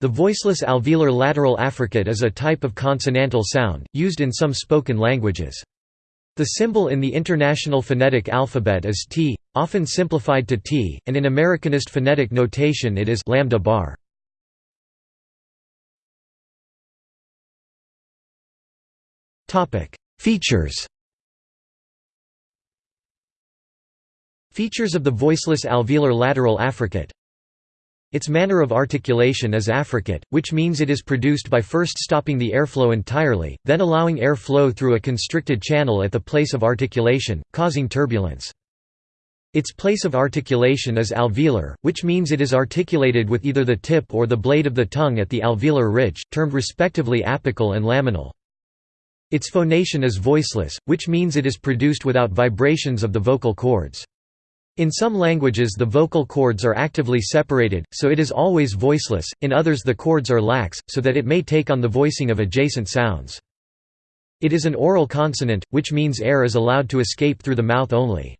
The voiceless alveolar lateral affricate is a type of consonantal sound, used in some spoken languages. The symbol in the International Phonetic Alphabet is T, often simplified to T, and in Americanist phonetic notation it is lambda bar. Features Features of the voiceless alveolar lateral affricate its manner of articulation is affricate, which means it is produced by first stopping the airflow entirely, then allowing air flow through a constricted channel at the place of articulation, causing turbulence. Its place of articulation is alveolar, which means it is articulated with either the tip or the blade of the tongue at the alveolar ridge, termed respectively apical and laminal. Its phonation is voiceless, which means it is produced without vibrations of the vocal cords. In some languages the vocal cords are actively separated, so it is always voiceless, in others the cords are lax, so that it may take on the voicing of adjacent sounds. It is an oral consonant, which means air is allowed to escape through the mouth only.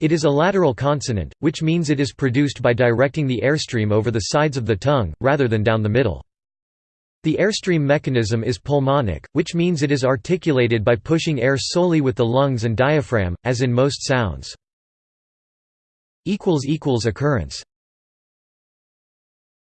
It is a lateral consonant, which means it is produced by directing the airstream over the sides of the tongue, rather than down the middle. The airstream mechanism is pulmonic, which means it is articulated by pushing air solely with the lungs and diaphragm, as in most sounds. Occurrence